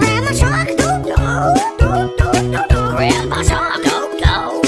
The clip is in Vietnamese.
Grandma Shark, doo doo, doo doo doo doo. Grandma Shark, doo doo.